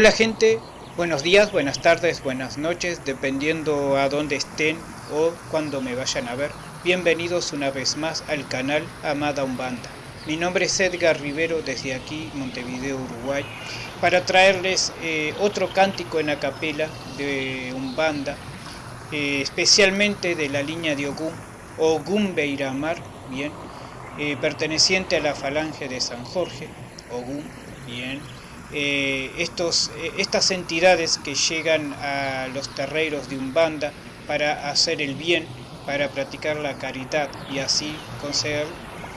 Hola gente, buenos días, buenas tardes, buenas noches, dependiendo a dónde estén o cuando me vayan a ver. Bienvenidos una vez más al canal Amada Umbanda. Mi nombre es Edgar Rivero desde aquí, Montevideo, Uruguay, para traerles eh, otro cántico en acapela de Umbanda, eh, especialmente de la línea de Ogún, Ogún Beiramar, bien, eh, perteneciente a la falange de San Jorge, Ogún, bien, eh, estos, eh, estas entidades que llegan a los terreiros de Umbanda para hacer el bien, para practicar la caridad y así conseguir,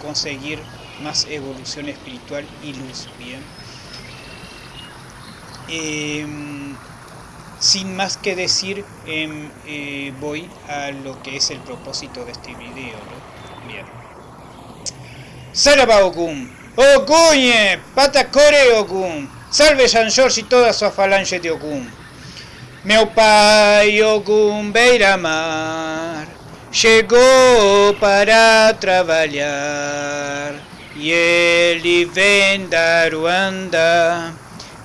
conseguir más evolución espiritual y luz. Bien. Em, sin más que decir, em, eh, voy a lo que es el propósito de este video. ¿no? Bien. Saraba Ogum, Oguñe, Patacore Ogum. Salve San George y toda su falange de Ogún. Meu pai Ogún Beiramar chegou para trabalhar e ele vem da Ruanda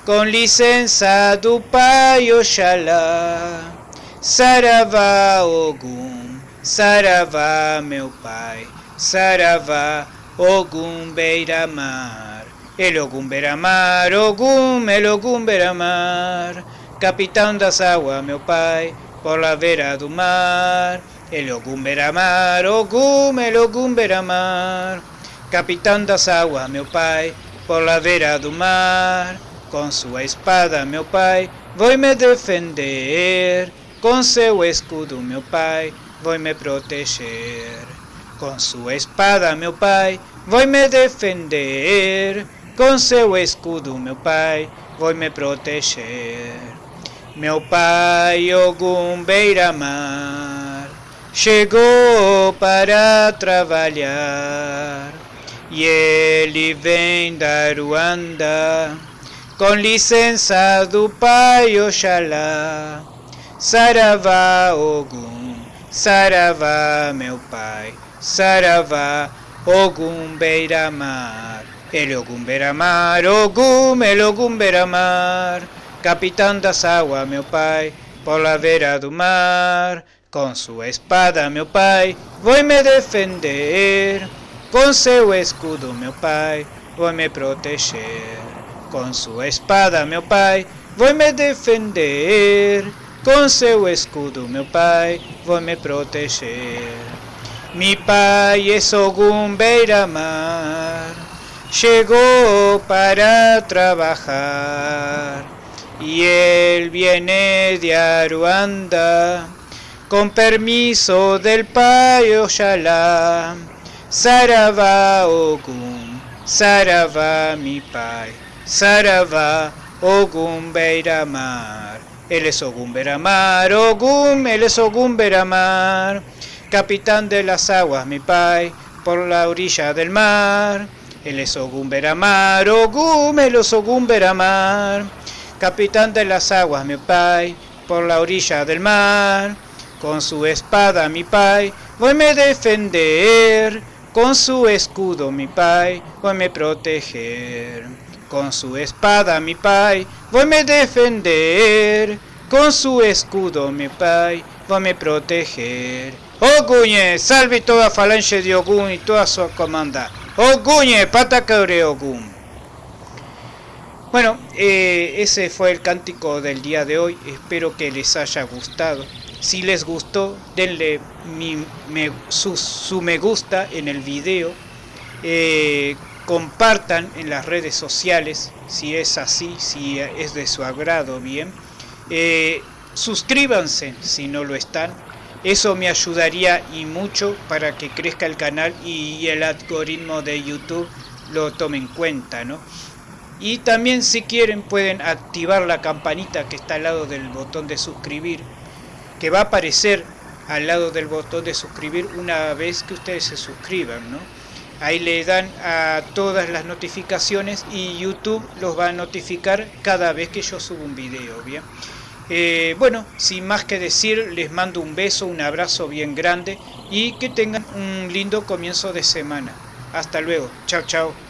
com licença do pai Oxalá. Saravá Ogum, Saravá meu pai, Saravá Ogum Beiramar. El Ogum Beramar, Ogum, el Ogum Beramar, capitán das águas, meu pai, por la vera do mar. El Ogum Beramar, Ogum, el Ogum Beramar, capitán das águas, meu pai, por la vera do mar. Com sua espada, meu pai, vou me defender. Com seu escudo, meu pai, vou me proteger. Com sua espada, meu pai, vou me defender. Com seu escudo, meu pai, vou me proteger. Meu pai, Ogum Beiramar, chegou para trabalhar. E ele vem da Ruanda, com licença do pai Oxalá. Saravá, Ogum, Saravá, meu pai, Saravá, Ogum Beiramar. El Ogum Beramar, Ogum, el Ogum Beramar, capitán das águas, meu pai, por la vera do mar, com sua espada, meu pai, vou me defender, com seu escudo, meu pai, vou me proteger, com sua espada, meu pai, vou me defender, com seu escudo, meu pai, vou me proteger. Mi pai é Ogum Beiramar, llegó para trabajar y él viene de Aruanda con permiso del payo Yalá. Sarava Ogum, Sarava mi pai, Sarava Ogum Beiramar. Él es Ogum Beiramar, Ogum, él es Ogum Beiramar, capitán de las aguas mi pai, por la orilla del mar. El es Ogum el es Ogum Beramar, capitán de las aguas, mi pai, por la orilla del mar. Con su espada, mi pai, voy me defender. Con su escudo, mi pai, voy me proteger. Con su espada, mi pai, voy me defender. Con su escudo, mi pai, voy me proteger. Oguñe, salve toda falange de Ogún y toda su comanda. Patacaure Ogún. Bueno, eh, ese fue el cántico del día de hoy. Espero que les haya gustado. Si les gustó, denle su, me gusta en el video. Eh, compartan en las redes sociales si es así, si es de su agrado, bien. Eh, suscríbanse si no lo están eso me ayudaría y mucho para que crezca el canal y el algoritmo de YouTube lo tome en cuenta, ¿no? Y también si quieren pueden activar la campanita que está al lado del botón de suscribir, que va a aparecer al lado del botón de suscribir una vez que ustedes se suscriban, ¿no? Ahí le dan a todas las notificaciones y YouTube los va a notificar cada vez que yo subo un video, ¿bien? Eh, bueno, sin más que decir, les mando un beso, un abrazo bien grande y que tengan un lindo comienzo de semana. Hasta luego. Chao, chao.